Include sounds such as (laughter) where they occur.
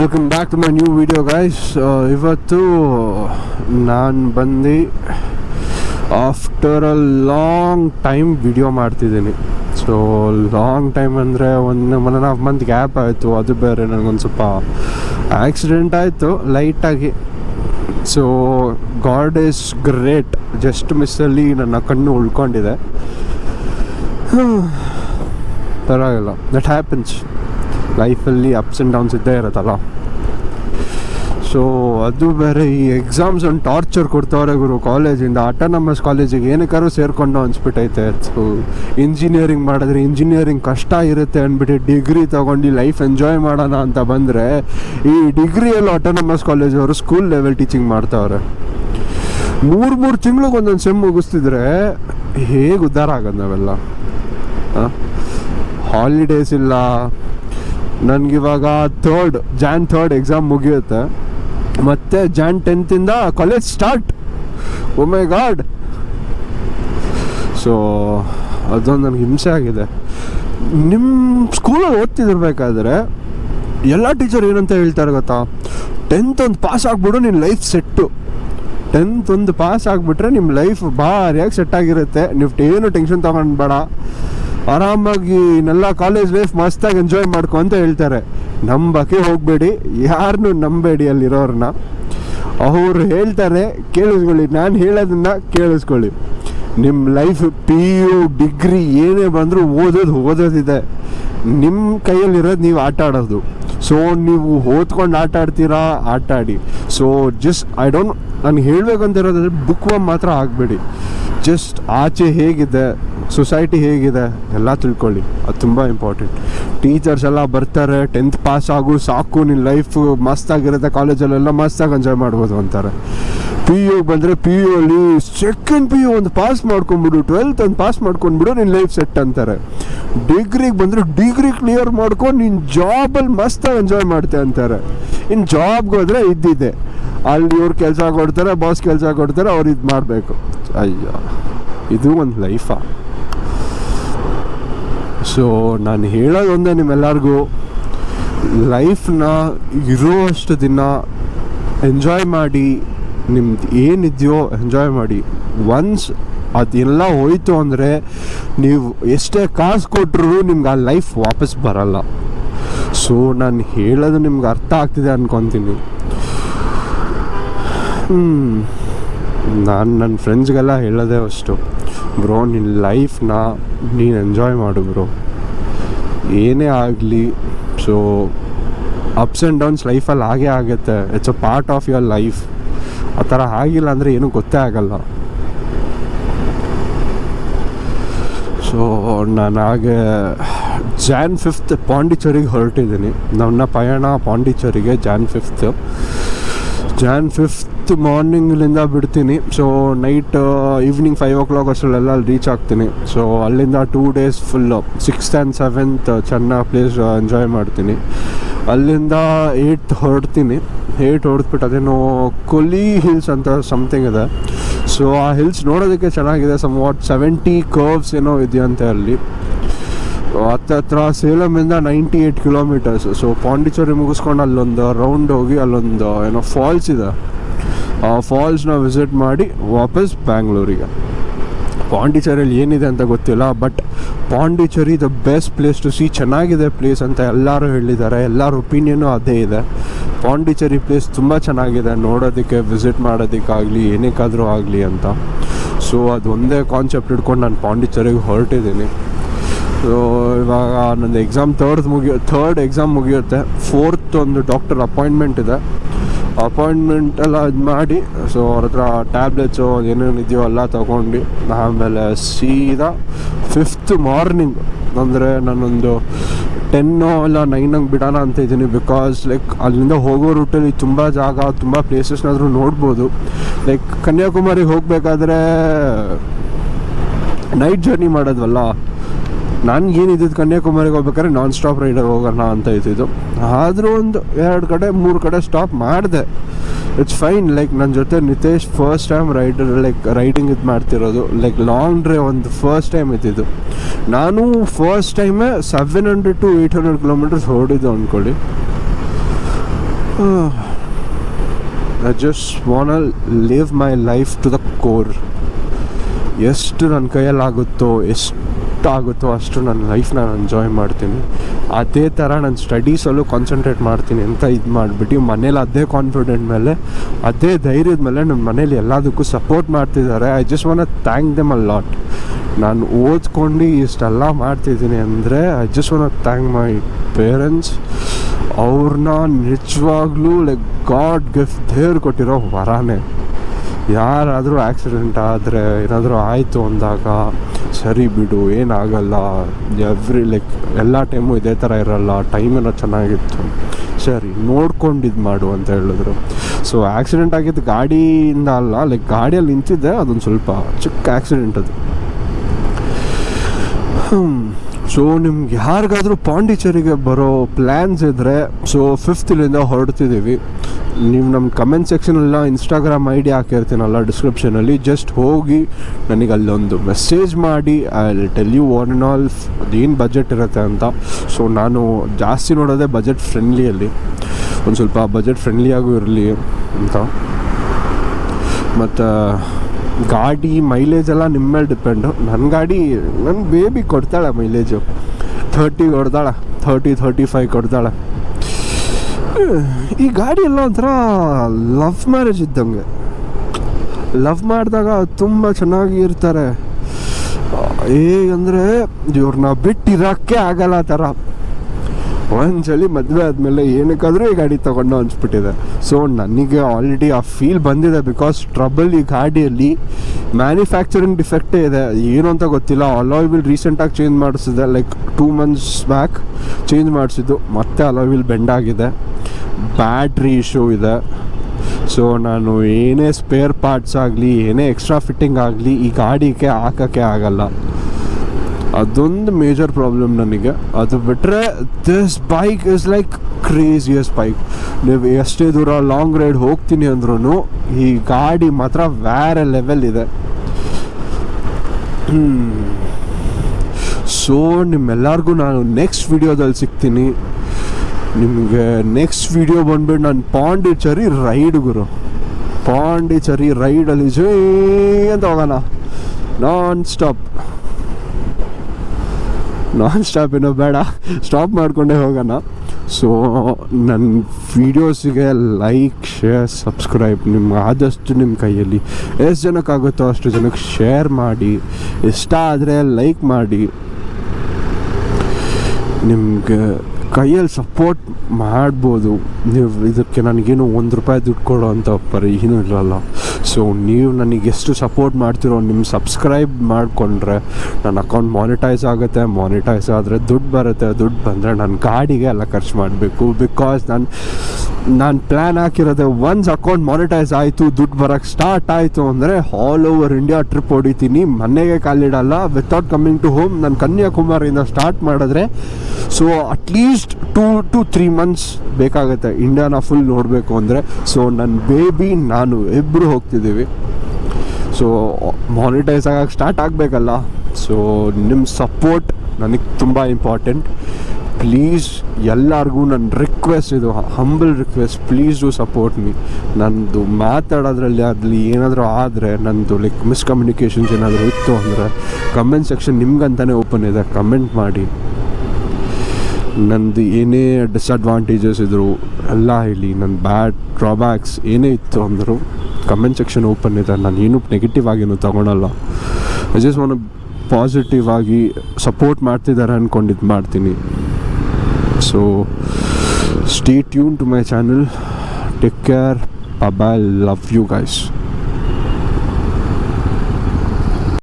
Welcome back to my new video guys ಇವತ್ತು ನಾನು ಬಂದು after a long time video ಮಾಡ್ತಿದ್ದೀನಿ. ಸೊ ಲಾಂಗ್ ಟೈಮ್ ಅಂದರೆ ಒಂದು one and half month gap ಆಯಿತು. ಅದು ಬೇರೆ ನನಗೊಂದು ಸ್ವಲ್ಪ ಆಕ್ಸಿಡೆಂಟ್ ಆಯಿತು ಲೈಟಾಗಿ so God is great just ಮಿಸ್ಸಲ್ಲಿ ನನ್ನ ಕಣ್ಣು ಉಳ್ಕೊಂಡಿದೆ. (sighs) ಪರವಾಗಿಲ್ಲ. ದಟ್ ಹ್ಯಾಪನ್ಸ್ ಲೈಫಲ್ಲಿ ಅಪ್ಸ್ ಆ್ಯಂಡ್ ಡೌನ್ಸ್ ಇದ್ದೇ ಇರುತ್ತಲ್ಲ. ಸೊ ಅದು ಬೇರೆ ಈ ಎಕ್ಸಾಮ್ಸ್ ಒಂದು ಟಾರ್ಚರ್ ಕೊಡ್ತವ್ರೆ ಗುರು ಕಾಲೇಜಿಂದ ಆಟೋನಮಸ್ ಕಾಲೇಜಿಗೆ ಏನಕ್ಕಾದ್ರೂ ಸೇರಿಕೊಂಡು ಅನ್ಸ್ಬಿಟ್ಟೈತೆ. ಸೊ ಇಂಜಿನಿಯರಿಂಗ್ ಮಾಡಿದ್ರೆ ಇಂಜಿನಿಯರಿಂಗ್ ಕಷ್ಟ ಇರುತ್ತೆ ಅಂದ್ಬಿಟ್ಟು ಡಿಗ್ರಿ ತೊಗೊಂಡು ಲೈಫ್ ಎಂಜಾಯ್ ಮಾಡೋಣ ಅಂತ ಬಂದರೆ, ಈ ಡಿಗ್ರಿಯಲ್ಲಿ ಆಟೋನಮಸ್ ಕಾಲೇಜವರು ಸ್ಕೂಲ್ ಲೆವೆಲ್ ಟೀಚಿಂಗ್ ಮಾಡ್ತವ್ರೆ. ಮೂರು ಮೂರು ತಿಂಗ್ಳಿಗೆ ಒಂದೊಂದು ಸೆಮ್ ಮುಗಿಸ್ತಿದ್ರೆ ಹೇಗೆ ಉದ್ಧಾರ ಆಗೋದು ನಾವೆಲ್ಲ? ಹಾಲಿಡೇಸ್ ಇಲ್ಲ. ನನಗಿವಾಗ ಥರ್ಡ್ ಜಾನ್ ಥರ್ಡ್ ಎಕ್ಸಾಮ್ ಮುಗಿಯುತ್ತೆ. ಮತ್ತೆ ಜಾನ್ ಟೆಂತಿಂದ ಕಾಲೇಜ್ ಸ್ಟಾರ್ಟ್ ಒಮ್ಮೆ ಗಾಡ್ ಸೊ ಅದೊಂದು ನನಗೆ ಹಿಂಸೆ ಆಗಿದೆ. ನಿಮ್ಮ ಸ್ಕೂಲಲ್ಲಿ ಓದ್ತಿದಿರ್ಬೇಕಾದ್ರೆ, ಎಲ್ಲ ಟೀಚರ್ ಏನಂತ ಹೇಳ್ತಾರೆ ಗೊತ್ತಾ? ಟೆಂತ್ ಒಂದು ಪಾಸ್ ಆಗಿಬಿಡು ನಿನ್ನ ಲೈಫ್ ಸೆಟ್ಟು ಟೆಂತ್ ಒಂದು ಪಾಸ್ ಆಗಿಬಿಟ್ರೆ ನಿಮ್ಮ ಲೈಫ್ ಭಾರಿಯಾಗಿ ಸೆಟ್ ಆಗಿರುತ್ತೆ. ನೀವು ಏನು ಟೆನ್ಷನ್ ತೊಗೊಂಡು ಬೇಡ. ಆರಾಮಾಗಿ ನೆಲ್ಲ ಕಾಲೇಜ್ ಲೈಫ್ ಮಸ್ತಾಗಿ ಎಂಜಾಯ್ ಮಾಡ್ಕೊ ಅಂತ ಹೇಳ್ತಾರೆ. ನಂಬಕ್ಕೆ ಹೋಗಬೇಡಿ ಯಾರನ್ನೂ ನಂಬೇಡಿ ಅಲ್ಲಿರೋರನ್ನ ಅವ್ರು ಹೇಳ್ತಾರೆ, ಕೇಳಿಸ್ಕೊಳ್ಳಿ, ನಾನು ಹೇಳೋದನ್ನ ಕೇಳಿಸ್ಕೊಳ್ಳಿ. ನಿಮ್ಮ ಲೈಫ್ ಪಿ ಯು ಡಿಗ್ರಿ ಏನೇ ಬಂದರೂ ಓದೋದು ಓದೋದಿದೆ. ನಿಮ್ಮ ಕೈಯಲ್ಲಿರೋದು ನೀವು ಆಟ ಆಡೋದು. ಸೊ ನೀವು ಓದ್ಕೊಂಡು ಆಟ ಆಡ್ತೀರಾ? ಆಟ ಆಡಿ ಸೊ ಜಸ್ಟ್ ಐ ಡೋಂಟ್ ನಾನು ಹೇಳಬೇಕಂತ ಇರೋದಂದ್ರೆ ಬುಕ್ ಮಾತ್ರ ಆಗಬೇಡಿ. ಜಸ್ಟ್ ಆಚೆ ಹೇಗಿದೆ. ಸೊಸೈಟಿ ಹೇಗಿದೆ, ಎಲ್ಲ ತಿಳ್ಕೊಳ್ಳಿ. ಅದು ತುಂಬ ಇಂಪಾರ್ಟೆಂಟ್ ಟೀಚರ್ಸ್ ಎಲ್ಲ ಬರ್ತಾರೆ ಟೆಂತ್ ಪಾಸ್ ಆಗು ಸಾಕು ನಿನ್ನ ಲೈಫ್ ಮಸ್ತಾಗಿರುತ್ತೆ ಕಾಲೇಜಲ್ಲೆಲ್ಲ ಮಸ್ತಾಗಿ ಎಂಜಾಯ್ ಮಾಡ್ಬೋದು ಅಂತಾರೆ. ಪಿ ಯು ಬಂದರೆ ಪಿ ಯು ಅಲ್ಲಿ ಸೆಕೆಂಡ್ ಪಿ ಯು ಒಂದು ಪಾಸ್ ಮಾಡ್ಕೊಂಡ್ಬಿಡು ಟ್ವೆಲ್ತ್ ಒಂದು ಪಾಸ್ ಮಾಡ್ಕೊಂಡ್ಬಿಡು ನಿನ್ನ ಲೈಫ್ ಸೆಟ್ ಅಂತಾರೆ. ಡಿಗ್ರಿಗೆ ಬಂದರೆ ಡಿಗ್ರಿ ಕ್ಲಿಯರ್ ಮಾಡ್ಕೊಂಡು ನಿನ್ನ ಜಾಬಲ್ಲಿ ಮಸ್ತಾಗಿ ಎಂಜಾಯ್ ಮಾಡ್ತೆ ಅಂತಾರೆ. ಇನ್ನು ಜಾಬ್ಗೆ ಹೋದರೆ ಇದ್ದಿದೆ. ಅಲ್ಲಿ ಇವ್ರು ಕೆಲಸ ಕೊಡ್ತಾರೆ ಬಾಸ್ ಕೆಲಸ ಕೊಡ್ತಾರೆ, ಅವ್ರು ಇದು ಮಾಡಬೇಕು. ಅಯ್ಯೋ, ಇದು ಒಂದು ಲೈಫಾ ಸೊ ನಾನು ಹೇಳೋದು ಒಂದೇ ನಿಮ್ಮೆಲ್ಲರಿಗೂ ಲೈಫ್ನ ಇರುವಷ್ಟು ದಿನ ಎಂಜಾಯ್ ಮಾಡಿ, ನಿಮ್ದು ಏನಿದೆಯೋ ಎಂಜಾಯ್ ಮಾಡಿ. ಒನ್ಸ್ ಅದೆಲ್ಲ ಹೋಯ್ತು ಅಂದರೆ ನೀವು ಎಷ್ಟೇ ಕಾಸು ಕೊಟ್ಟರು ನಿಮ್ಗೆ ಆ ಲೈಫ್ ವಾಪಸ್ ಬರಲ್ಲ. ಸೊ ನಾನು ಹೇಳೋದು ನಿಮ್ಗೆ ಅರ್ಥ ಆಗ್ತಿದೆ ಅನ್ಕೊತೀನಿ. ನಾನು ನನ್ನ ಫ್ರೆಂಡ್ಸ್ಗೆಲ್ಲ ಹೇಳೋದೇ ಅಷ್ಟು. ಬ್ರೋ ನಿನ್ನ ಲೈಫ್ನ ನೀನು ಎಂಜಾಯ್ ಮಾಡು ಬ್ರೋ. ಏನೇ ಆಗಲಿ ಸೊ ಅಪ್ಸ್ ಆ್ಯಂಡ್ ಡೌನ್ಸ್ ಲೈಫಲ್ಲಿ ಹಾಗೇ ಆಗುತ್ತೆ. It's a part of your life ಆ ಥರ ಆಗಿಲ್ಲ ಅಂದರೆ ಏನೂ ಗೊತ್ತೇ ಆಗಲ್ಲ. ಸೊ ನಾನು ಹಾಗೆ ಜಾನ್ ಫಿಫ್ತ್ ಪಾಂಡಿಚೇರಿಗೆ ಹೊರಟಿದ್ದೀನಿ. ನನ್ನ ಪಯಣ ಪಾಂಡಿಚೇರಿಗೆ ಜಾನ್ ಫಿಫ್ತ್ ಜಾನ್ ಫಿಫ್ತ್ ಮಾರ್ನಿಂಗ್ಲಿಂದ ಬಿಡ್ತೀನಿ. So night evening five o'clock ಅಷ್ಟರಲ್ಲೆಲ್ಲ ಅಲ್ಲಿ ರೀಚ್ ಆಗ್ತೀನಿ. ಸೊ ಅಲ್ಲಿಂದ two days full sixth and seventh ಚೆನ್ನಾಗಿ ಪ್ಲೇಸ್ ಎಂಜಾಯ್ ಮಾಡ್ತೀನಿ. ಅಲ್ಲಿಂದ ಏಟ್ ಹೊರಡ್ತೀನಿ. ಏಟ್ ಹೊಡೆದ್ಬಿಟ್ಟು ಅದೇನೋ ಕೊಲಿ ಹಿಲ್ಸ್ ಅಂತ ಸಮಥಿಂಗ್ ಇದೆ. ಸೊ ಆ ಹಿಲ್ಸ್ ನೋಡೋದಕ್ಕೆ ಚೆನ್ನಾಗಿದೆ. ಸಮ್ ವಾಟ್ ಸೆವೆಂಟಿ ಕರ್ವ್ಸ್ ಏನೋ ಇದೆಯಂತೆ ಅಲ್ಲಿ. ಹತ್ತತ್ರ ಸೇಲಮಿಂದ ninety eight kilometres so Pondicherry ಮುಗಿಸ್ಕೊಂಡು ಅಲ್ಲೊಂದು ರೌಂಡ್ ಹೋಗಿ ಅಲ್ಲೊಂದು, ಏನೋ ಫಾಲ್ಸ್ ಇದೆ. ಆ ಫಾಲ್ಸ್ನ ವಿಸಿಟ್ ಮಾಡಿ ವಾಪಸ್ ಬ್ಯಾಂಗ್ಳೂರಿಗೆ ಪಾಂಡಿಚೇರಿಯಲ್ಲಿ ಏನಿದೆ ಅಂತ ಗೊತ್ತಿಲ್ಲ but Pondicherry the best place to see ಚೆನ್ನಾಗಿದೆ ಪ್ಲೇಸ್ ಅಂತ ಎಲ್ಲರೂ ಹೇಳಿದ್ದಾರೆ, ಎಲ್ಲರ ಒಪಿನಿಯನು ಅದೇ ಇದೆ. ಪಾಂಡಿಚೇರಿ ಪ್ಲೇಸ್ ತುಂಬ ಚೆನ್ನಾಗಿದೆ, ನೋಡೋದಕ್ಕೆ ವಿಸಿಟ್ ಮಾಡೋದಕ್ಕಾಗಲಿ, ಏನಕ್ಕಾದರೂ ಆಗಲಿ ಅಂತ. ಸೊ ಅದೊಂದೇ ಕಾನ್ಸೆಪ್ಟ್ ಇಟ್ಕೊಂಡು ನಾನು ಪಾಂಡಿಚೇರಿಗೆ ಹೊರಟಿದ್ದೀನಿ. ಸೊ ಇವಾಗ ನಂದು ಎಕ್ಸಾಮ್ ತರ್ಡ್ ಮುಗಿಯೋ ಥರ್ಡ್ ಎಕ್ಸಾಮ್ ಮುಗಿಯುತ್ತೆ. ಫೋರ್ತ್ ಒಂದು ಡಾಕ್ಟರ್ ಅಪಾಯಿಂಟ್ಮೆಂಟ್ ಇದೆ. ಅಪಾಯಿಂಟ್ಮೆಂಟ್ ಎಲ್ಲ ಇದು ಮಾಡಿ ಸೊ ಅವ್ರ ಹತ್ರ ಟ್ಯಾಬ್ಲೆಟ್ಸು ಏನೇನು ಇದೆಯೋ ಎಲ್ಲ ತೊಗೊಂಡು, ಆಮೇಲೆ ಸೀದಾ ಫಿಫ್ತ್ ಮಾರ್ನಿಂಗ್ ಅಂದರೆ ನಾನೊಂದು ಟೆನ್ನು ಇಲ್ಲ ನೈನಂಗೆ ಬಿಡೋಣ ಅಂತ ಇದ್ದೀನಿ ಬಿಕಾಸ್ ಲೈಕ್ ಅಲ್ಲಿಂದ ಹೋಗೋ ರೂಟಲ್ಲಿ ತುಂಬ ಜಾಗ, ತುಂಬ ಪ್ಲೇಸಸ್ನಾದರೂ ನೋಡ್ಬೋದು. ಲೈಕ್ ಕನ್ಯಾಕುಮಾರಿಗೆ ಹೋಗಬೇಕಾದ್ರೆ ನೈಟ್ ಜರ್ನಿ ಮಾಡೋದ್ವಲ್ಲ ನಾನು ಏನಿದ್ದು ಕನ್ಯಾಕುಮಾರಿಗೆ ಹೋಗ್ಬೇಕಾದ್ರೆ ನಾನ್ ಸ್ಟಾಪ್ ರೈಡರ್ ಹೋಗೋಣ ಅಂತ ಇದ್ದಿದ್ದು. ಆದರೂ ಒಂದು ಎರಡು ಕಡೆ, ಮೂರು ಕಡೆ ಸ್ಟಾಪ್ ಮಾಡಿದೆ. ಇಟ್ಸ್ ಫೈನ್ ಲೈಕ್ ನನ್ನ ಜೊತೆ Nitesh first time rider like riding ಇದು ಮಾಡ್ತಿರೋದು. ಲೈಕ್ ಲಾಂಗ್ ಡ್ರೈವ್ ಒಂದು ಫಸ್ಟ್ ಟೈಮ್ ಇದ್ದಿದ್ದು. ನಾನು ಫಸ್ಟ್ ಟೈಮೇ seven hundred to eight hundred kilometres ಹೊಡಿದ್ದು ಅಂದ್ಕೊಳ್ಳಿ I just want live my life to the core ಎಷ್ಟು ನನ್ನ ಕೈಯಲ್ಲಾಗುತ್ತೋ, ಎಷ್ಟು ಆಗುತ್ತೋ ಅಷ್ಟು ನನ್ನ ಲೈಫ್ನ ನಾನು ಎಂಜಾಯ್ ಮಾಡ್ತೀನಿ. ಅದೇ ಥರ ನಾನು ಸ್ಟಡೀಸಲ್ಲೂ ಕಾನ್ಸಂಟ್ರೇಟ್ ಮಾಡ್ತೀನಿ ಅಂತ ಇದು ಮಾಡಿಬಿಟ್ಟು ಮನೇಲಿ ಅದೇ ಕಾನ್ಫಿಡೆಂಟ್ ಮೇಲೆ, ಅದೇ ಧೈರ್ಯದ ಮೇಲೆ ನಮ್ಮ ಮನೇಲಿ ಎಲ್ಲದಕ್ಕೂ ಸಪೋರ್ಟ್ ಮಾಡ್ತಿದ್ದಾರೆ. I just want thank them a lot ನಾನು ಓದ್ಕೊಂಡು ಇಷ್ಟೆಲ್ಲ ಮಾಡ್ತಿದ್ದೀನಿ ಅಂದರೆ I just want thank my parents ಅವ್ರನ್ನ ನಿಜವಾಗ್ಲೂ ಲೈಕ್ ಗಾಡ್ ಗಿಫ್ಟ್ ದೇವ್ರು ಕೊಟ್ಟಿರೋ ವರಾನೇ. ಯಾರಾದರೂ ಆಕ್ಸಿಡೆಂಟ್ ಆದರೆ, ಏನಾದರೂ ಆಯಿತು ಅಂದಾಗ ಸರಿ ಬಿಡು, ಏನಾಗಲ್ಲ. ಎವ್ರಿ ಲೈಕ್ ಎಲ್ಲ ಟೈಮು ಇದೇ ಥರ ಇರಲ್ಲ ಟೈಮ್ ಏನೋ ಚೆನ್ನಾಗಿತ್ತು. ಸರಿ ನೋಡ್ಕೊಂಡು ಇದು ಮಾಡು ಅಂತ ಹೇಳಿದ್ರು. ಸೊ ಆ್ಯಕ್ಸಿಡೆಂಟ್ ಆಗಿದ್ದು ಗಾಡಿಯಿಂದ ಅಲ್ಲ ಲೈಕ್ ಗಾಡಿಯಲ್ಲಿ ನಿಂತಿದ್ದೆ, ಅದೊಂದು ಸ್ವಲ್ಪ ಚಿಕ್ಕ ಆಕ್ಸಿಡೆಂಟ್ ಅದು. ಸೊ ನಿಮ್ಗೆ ಯಾರಿಗಾದ್ರೂ ಪಾಂಡಿಚೇರಿಗೆ ಬರೋ ಪ್ಲ್ಯಾನ್ಸ್ ಇದ್ದರೆ ಸೊ ಫಿಫ್ತಿಲಿಂದ ಹೊರಡ್ತಿದ್ದೀವಿ. ನೀವು ನಮ್ಮ ಕಮೆಂಟ್ ಸೆಕ್ಷನಲ್ಲ ಇನ್ಸ್ಟಾಗ್ರಾಮ್ ಐ ಡಿ ಹಾಕಿರ್ತೀನಲ್ಲ ಡಿಸ್ಕ್ರಿಪ್ಷನಲ್ಲಿ ಜಸ್ಟ್ ಹೋಗಿ ನನಗೆ ಅಲ್ಲೊಂದು ಮೆಸೇಜ್ ಮಾಡಿ I tell you one and all ಅದೇನು ಬಜೆಟ್ ಇರುತ್ತೆ ಅಂತ. ಸೊ ನಾನು ಜಾಸ್ತಿ ನೋಡೋದೇ ಬಜೆಟ್ ಫ್ರೆಂಡ್ಲಿಯಲ್ಲಿ ಒಂದು ಸ್ವಲ್ಪ ಬಜೆಟ್ ಫ್ರೆಂಡ್ಲಿಯಾಗೂ ಇರಲಿ ಅಂತ. ಮತ್ತು, ಗಾಡಿ ಮೈಲೇಜ್ ಎಲ್ಲ ನಿಮ್ಮ ಮೇಲೆ ಡಿಪೆಂಡು ನನ್ನ ಗಾಡಿ ನನ್ನ ಬೇಬಿ ಕೊಡ್ತಾಳೆ ಮೈಲೇಜು ಥರ್ಟಿ ಕೊಡ್ತಾಳೆ ಥರ್ಟಿ ಥರ್ಟಿ ಫೈವ್ ಕೊಡ್ತಾಳೆ. ಈ ಗಾಡಿ ಎಲ್ಲ ಒಂಥರ ಲವ್ ಮ್ಯಾರೇಜ್ ಇದ್ದಂಗೆ. ಲವ್ ಮಾಡಿದಾಗ ತುಂಬ ಚೆನ್ನಾಗಿ ಇರ್ತಾರೆ. ಹೇಗಂದರೆ ಇವ್ರನ್ನ ಬಿಟ್ಟಿರೋಕ್ಕೆ ಆಗಲ್ಲ ಆ ಥರ. ಒಂದ್ಸಲಿ ಮದುವೆ ಆದಮೇಲೆ ಏನಕ್ಕಾದರೂ ಈ ಗಾಡಿ ತೊಗೊಂಡು ಅನ್ಸ್ಬಿಟ್ಟಿದೆ. ಸೊ ನನಗೆ ಆಲ್ರೆಡಿ ಆ ಫೀಲ್ ಬಂದಿದೆ ಬಿಕಾಸ್ ಟ್ರಬಲ್ ಈ ಗಾಡಿಯಲ್ಲಿ ಮ್ಯಾನುಫ್ಯಾಕ್ಚರಿಂಗ್ ಡಿಫೆಕ್ಟೇ ಇದೆ. ಏನು ಅಂತ ಗೊತ್ತಿಲ್ಲ. ಅಲಾಯ್ ವಿಲ್ ರೀಸೆಂಟಾಗಿ change ಮಾಡಿಸಿದೆ. Like two months back change ಮಾಡಿಸಿದ್ದು. ಮತ್ತೆ ಅಲಾಯ್ ವಿಲ್ ಬೆಂಡ್ ಆಗಿದೆ. ಬ್ಯಾಟ್ರಿ ಇಶ್ಯೂ ಇದೆ. ಸೊ ನಾನು ಏನೇ ಸ್ಪೇರ್ ಪಾರ್ಟ್ಸ್ ಆಗಲಿ, ಏನೇ ಎಕ್ಸ್ಟ್ರಾ ಫಿಟ್ಟಿಂಗ್ ಆಗಲಿ ಈ ಗಾಡಿಗೆ ಹಾಕೋಕ್ಕೆ ಆಗಲ್ಲ. ಅದೊಂದು ಮೇಜರ್ ಪ್ರಾಬ್ಲಮ್ ನನಗೆ. ಅದು ಬಿಟ್ಟರೆ this bike is like craziest bike ನೀವು ಎಷ್ಟೇ ದೂರ ಲಾಂಗ್ ರೈಡ್ ಹೋಗ್ತೀನಿ ಅಂದ್ರೂ ಈ ಗಾಡಿ ಮಾತ್ರ ಬೇರೆ ಲೆವೆಲ್ ಇದೆ. ಸೊ ನಿಮ್ಮೆಲ್ಲರಿಗೂ ನಾನು ನೆಕ್ಸ್ಟ್ ವಿಡಿಯೋದಲ್ಲಿ ಸಿಗ್ತೀನಿ. ನಿಮಗೆ ನೆಕ್ಸ್ಟ್ ವಿಡಿಯೋ ಬಂದ್ಬಿಟ್ಟು ನಾನು ಪಾಂಡಿಚೇರಿ ರೈಡ್ ಗುರು. ಪಾಂಡಿಚೇರಿ ರೈಡಲ್ಲಿ ಜೈ ಅಂತ ಹೋಗೋಣ. ನಾನ್ ಸ್ಟಾಪ್ ನಾನ್ ಸ್ಟಾಪ್ ಏನೋ ಬೇಡ. ಸ್ಟಾಪ್ ಮಾಡಿಕೊಂಡೇ ಹೋಗೋಣ. ಸೊ ನನ್ನ ವೀಡಿಯೋಸಿಗೆ ಲೈಕ್ ಶೇರ್ ಸಬ್ಸ್ಕ್ರೈಬ್ ನಿಮ್ಮ ಆದಷ್ಟು ನಿಮ್ಮ ಕೈಯಲ್ಲಿ ಎಷ್ಟು ಜನಕ್ಕಾಗುತ್ತೋ ಅಷ್ಟು ಜನಕ್ಕೆ ಶೇರ್ ಮಾಡಿ. ಇಷ್ಟ ಆದರೆ ಲೈಕ್ ಮಾಡಿ. ನಿಮ್ಗೆ ಕೈಯಲ್ಲಿ ಸಪೋರ್ಟ್ ಮಾಡ್ಬೋದು. ನೀವು ಇದಕ್ಕೆ ನನಗೇನು ಒಂದು ರೂಪಾಯಿ ದುಡ್ಡು ಕೊಡೋ ಅಂತ ಪರಿ ಏನೂ ಇಲ್ಲಲ್ಲ. ಸೊ ನೀವು ನನಗೆ ಎಷ್ಟು ಸಪೋರ್ಟ್ ಮಾಡ್ತಿರೋ ನಿಮ್ಮ ಸಬ್ಸ್ಕ್ರೈಬ್ ಮಾಡಿಕೊಂಡ್ರೆ ನನ್ನ ಅಕೌಂಟ್ ಮಾನಿಟೈಸ್ ಆಗುತ್ತೆ. ಮಾನಿಟೈಸ್ ಆದರೆ ದುಡ್ಡು ಬರುತ್ತೆ. ದುಡ್ಡು ಬಂದರೆ ನನ್ನ ಗಾಡಿಗೆ ಎಲ್ಲ ಖರ್ಚು ಮಾಡಬೇಕು. ಬಿಕಾಸ್ ನಾನು ನಾನು ಪ್ಲ್ಯಾನ್ ಹಾಕಿರೋದೆ ಒನ್ಸ್ ಅಕೌಂಟ್ ಮಾನಿಟೈಸ್ ಆಯಿತು, ದುಡ್ಡು ಬರೋಕ್ಕೆ ಸ್ಟಾರ್ಟ್ ಆಯಿತು ಅಂದರೆ ಆಲ್ ಓವರ್ ಇಂಡಿಯಾ ಟ್ರಿಪ್ ಹೊಡಿತೀನಿ. ಮನೆಗೆ ಕಾಲಿಡಲ್ಲ. ವಿತೌಟ್ ಕಮ್ಮಿಂಗ್ ಟು ಹೋಮ್ ನಾನು ಕನ್ಯಾಕುಮಾರಿಯಿಂದ ಸ್ಟಾರ್ಟ್ ಮಾಡಿದ್ರೆ so at least two to three months ಬೇಕಾಗುತ್ತೆ. ಇಂಡಿಯಾನ ಫುಲ್ ನೋಡಬೇಕು ಅಂದರೆ ಸೊ ನನ್ನ ಬೇಬಿ ನಾನು ಇಬ್ಬರು ಹೋಗ್ತಿದ್ದೀವಿ ಸೊ ಮಾನಿಟೈಸ್ ಆಗಕ್ಕೆ ಸ್ಟಾರ್ಟ್ ಆಗಬೇಕಲ್ಲ. ಸೊ ನಿಮ್ಮ ಸಪೋರ್ಟ್ ನನಗೆ ತುಂಬ ಇಂಪಾರ್ಟೆಂಟ್ ಪ್ಲೀಸ್ ಎಲ್ಲರಿಗೂ ನನ್ನ ರಿಕ್ವೆಸ್ಟ್ ಇದು humble request please do support me ನಂದು ಮಾತಾಡೋದ್ರಲ್ಲಿ ಅದ್ರಲ್ಲಿ ಏನಾದರೂ ಆದರೆ ನನ್ನದು ಲೈಕ್ ಮಿಸ್ಕಮ್ಯುನಿಕೇಷನ್ಸ್ ಏನಾದರೂ ಇತ್ತು ಅಂದರೆ ಕಮೆಂಟ್ ಸೆಕ್ಷನ್ ನಿಮ್ಗಂತಲೇ ಓಪನ್ ಇದೆ. ಕಮೆಂಟ್ ಮಾಡಿ. ನಂದು ಏನೇ ಡಿಸ್ಅಡ್ವಾಂಟೇಜಸ್ ಇದ್ದರು ಎಲ್ಲ ಹೇಳಿ ನನ್ನ ಬ್ಯಾಡ್ ಡ್ರಾಬ್ಯಾಕ್ಸ್ ಏನೇ ಇತ್ತು ಅಂದರು ಕಮೆಂಟ್ ಸೆಕ್ಷನ್ ಓಪನ್ ಇದೆ. ನಾನು ಏನೂ ನೆಗೆಟಿವ್ ಆಗೇನು ತೊಗೊಳಲ್ಲ. ಐ ಜಸ್ಟ್ ಒನ್ ಪಾಸಿಟಿವ್ ಆಗಿ ಸಪೋರ್ಟ್ ಮಾಡ್ತಿದ್ದಾರೆ ಅಂದ್ಕೊಂಡು ಇದು ಮಾಡ್ತೀನಿ. So stay tune to my channel take care bye love you guys